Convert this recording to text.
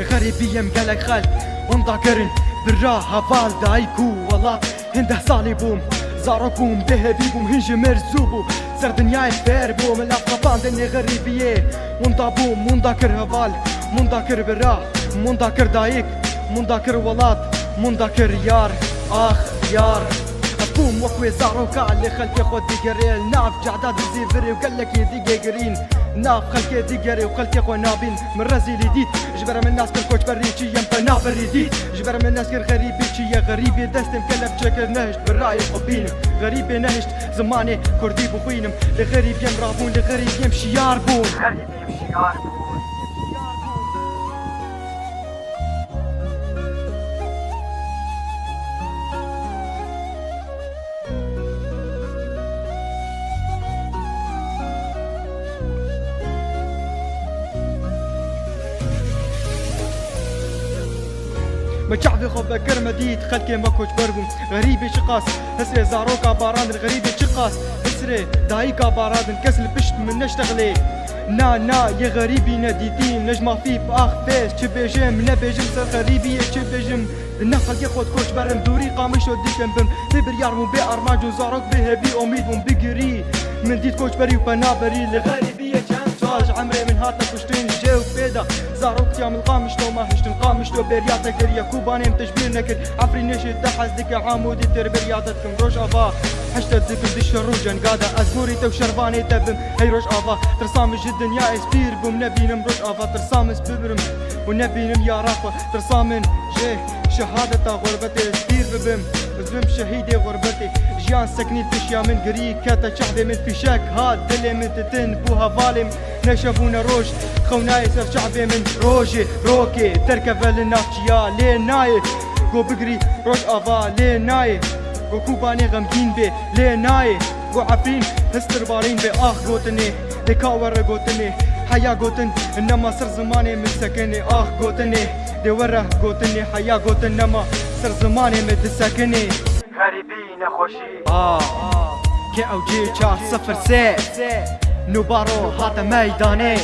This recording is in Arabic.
لغريبية مقالك خالد ومذاكرن بالراحة فال دايكو والله. هنده صالي بوم زارو بوم هنج مرزوبو. سر دنياي فير بوم الافغان دني غريبية. وندا بوم منداكر هفال. منداكر برا منداكر دايك. منداكر ولات منداكر يار. آخ يار. بوم وكوي زارو اللي خلقي خود ديگري ناف جعداد زيفري وقال لك يدي قرين. ناف خلقي ديگري وخلقي خو نابين من رزي ديت جبر من الناس كل كوش بري چي يم بنا بري ديت. جبر من الناس كل غريبي چي يا غريبي دستم كلب شكر نهشت بالرأي حبينم غريبي نهشت زماني كردي بخوينم لغريب يم رابون لغريب يم شيار بون. غريب يم شيار ما شعبي خو بكر مديد خلكي ما كوش بربم غريبي شقاس هسري زاروكا باران الغريبي شقاس هسري دايكا باران كسل بشت من نشتغلي نا نا يا غريبي نديدين نجمع في بأخ فيس. تشبيجم نبيجم سر غريبي تشبيجم النخل ياخد كوش برم دوري قامش وديكم بم تبر يارمو بي ارماجو زاروك بي هبي أميد بيجري من ديت كوش بري وبنابري لغريبي تاج عمري من هاتنا كشتين جو بيدا. زاروك يا من قامش لو ما هشتن قامش لو برياتك دريا كوباني متشبير نكر عفري نشي دحز ديك عامودي تر آفا. حشت ديك دش الروجن قادا أزبوري تو شرباني تبم. هي روش آفا. ترسام جدا يا إسبير بوم. نبينم روش آفا. ترسام سببرم ونبينم يا رافا. ترسامن جيه شهادة غربتي إسبير ببم. بزم شهيدي غربتي. جيان سكني تشيا من قري كاتا شعبي من في شك هاد دلي من تتن بوها ظالم. نشافونا روش خوناي سر شعبي من روجي. روكي تركب النافشيا لي ناي قو بقري روش أفا لي ناي قو كوباني غمجين بي لي ناي قو عفرين هستر بارين بي. اخ قوتني دكاور قوتني. حيا قوتن إنما صر زماني من سكني. اخ قوتني دي ورا قوتني. حيا قوتن إنما صر زماني من سكني. غريبي نخوشي. آه آه. كي أو جي چار صفر سه نوبارو هات ميداني